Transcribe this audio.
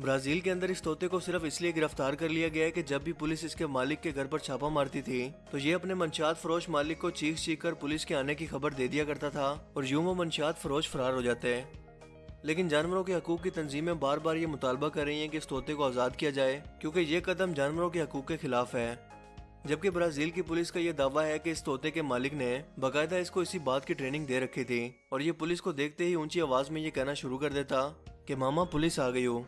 Brazil کے اندر اس طوطے کو صرف اس لیے گرفتار کر لیا گیا ہے کہ جب بھی پولیس اس کے مالک کے گھر پر چھاپا مارتی تھی، تو یہ اپنے منشیات فروش مالک کو چیخ چیخ کر پولیس کے آنے کی خبر دے دیا کرتا تھا اور یوں وہ منشیات فروش فرار ہو جاتے لیکن جانوروں کے حقوق کی تنظیمیں بار بار یہ مطالبہ کر رہی ہیں کہ اس طوطے کو آزاد کیا جائے، کیونکہ یہ قدم جانوروں کے حقوق کے خلاف ہے۔ جبکہ برازیل کی پولیس کا یہ دعویٰ ہے کہ اس طوطے کے مالک نے باقاعدہ اس کو اسی بات کی ٹریننگ دے رکھی تھی اور یہ پولیس کو دیکھتے ہی اونچی آواز میں یہ کہنا شروع کر دیتا کہ ماما پولیس آ گئی ہو۔